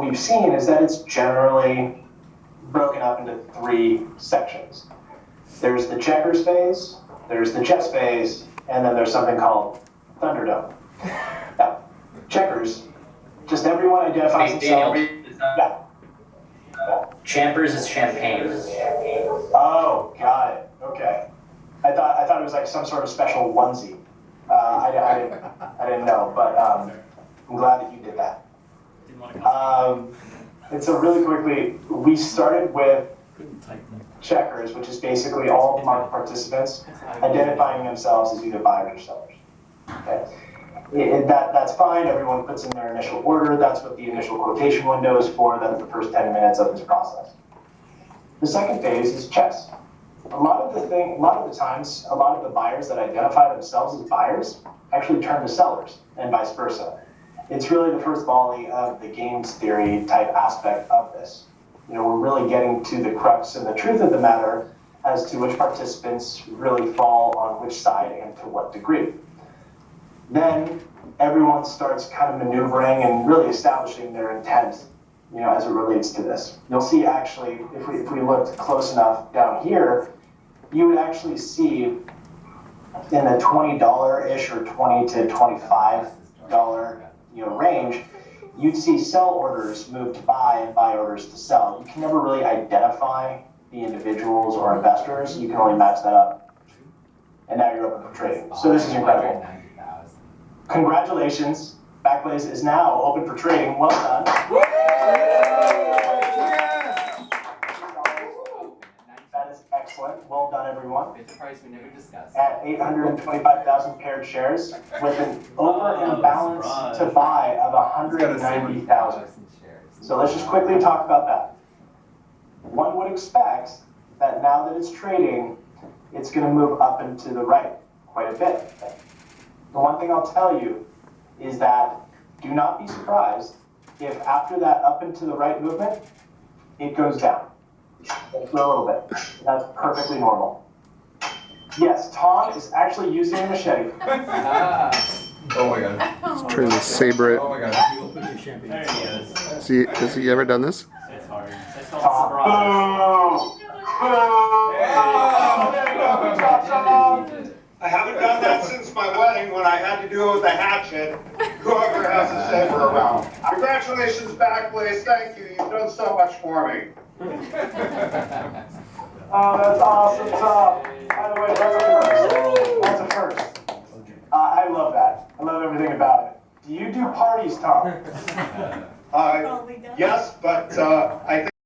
what we've seen is that it's generally broken up into three sections. There's the checkers phase, there's the chess phase, and then there's something called Thunderdome. Now, checkers, just everyone identifies Hey, themselves. Yeah. Champers is champagne. Oh, got it. Okay. I thought I thought it was like some sort of special onesie. Uh, I, I didn't I didn't know, but um, I'm glad that you did that. Um, and so really quickly, we started with checkers, which is basically all market participants identifying themselves as either buyers or sellers. Okay. It- that, that's fine, everyone puts in their initial order, that's what the initial quotation window is for, that's the first ten minutes of this process. The second phase is chess. A lot of the thing, a lot of the times, a lot of the buyers that identify themselves as buyers actually turn to sellers and vice versa. It's really the first volley of the games theory type aspect of this. You know, we're really getting to the crux and the truth of the matter as to which participants really fall on which side and to what degree. Then everyone starts kind of maneuvering and really establishing their intent, you know, as it relates to this. You'll see actually, if we, if we looked close enough down here, you would actually see in the twenty dollar-ish or twenty to twenty-five dollar, you know, range, you'd see sell orders move to buy and buy orders to sell. You can never really identify the individuals or investors. You can only match that up. And now you're open for trading. So this is incredible. Congratulations, Backblaze is now open for trading. Well done. Everyone. It's a price we never discussed. At 825,000 paired shares with an over and balance to buy of 190,000. So let's just quickly talk about that. One would expect that now that it's trading, it's gonna move up and to the right quite a bit. The one thing I'll tell you is that do not be surprised if after that up and to the right movement, it goes down. For a little bit. That's perfectly normal. Yes, Tom is actually using a machete. Ah, Oh my god. He's Trying to saber it. Oh my god. There he is. Has he, has he ever done this? It's hard. It's called Tom. surprise. Boom! Boom! Oh, there you go. Good job, Tom. I haven't done that since my wedding when I had to do it with a hatchet. Whoever has a saber around. Congratulations, Backblaze. Thank you. You've done so much for me. Oh, that's awesome, Tom. By the way, that's a first. That's a first. Uh, I love that. I love everything about it. Do you do parties, Tom? Uh, yes, but, uh, I think